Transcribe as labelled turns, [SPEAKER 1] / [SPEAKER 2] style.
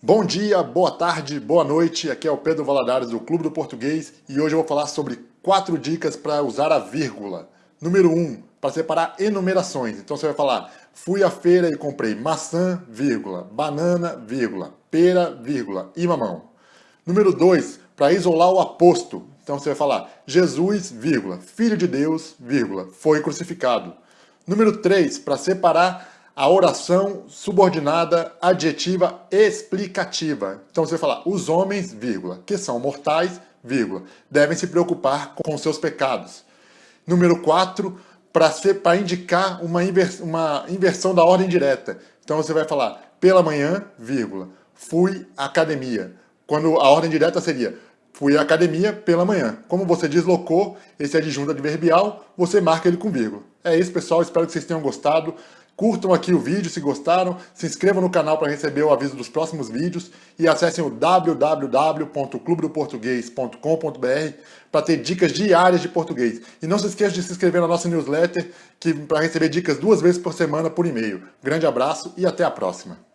[SPEAKER 1] Bom dia, boa tarde, boa noite. Aqui é o Pedro Valadares do Clube do Português e hoje eu vou falar sobre quatro dicas para usar a vírgula. Número 1, um, para separar enumerações. Então você vai falar, fui à feira e comprei maçã, vírgula, banana, vírgula, pera, vírgula e mamão. Número 2, para isolar o aposto. Então você vai falar, Jesus, vírgula, filho de Deus, vírgula, foi crucificado. Número 3, para separar a oração subordinada adjetiva explicativa. Então você vai falar, os homens, vírgula, que são mortais, vírgula, devem se preocupar com seus pecados. Número 4, para indicar uma, invers, uma inversão da ordem direta. Então você vai falar, pela manhã, vírgula, fui à academia. Quando a ordem direta seria, fui à academia pela manhã. Como você deslocou esse adjunto adverbial, você marca ele com vírgula. É isso, pessoal. Espero que vocês tenham gostado. Curtam aqui o vídeo se gostaram, se inscrevam no canal para receber o aviso dos próximos vídeos e acessem o www.clubedoportuguês.com.br para ter dicas diárias de português. E não se esqueça de se inscrever na nossa newsletter para receber dicas duas vezes por semana por e-mail. Grande abraço e até a próxima!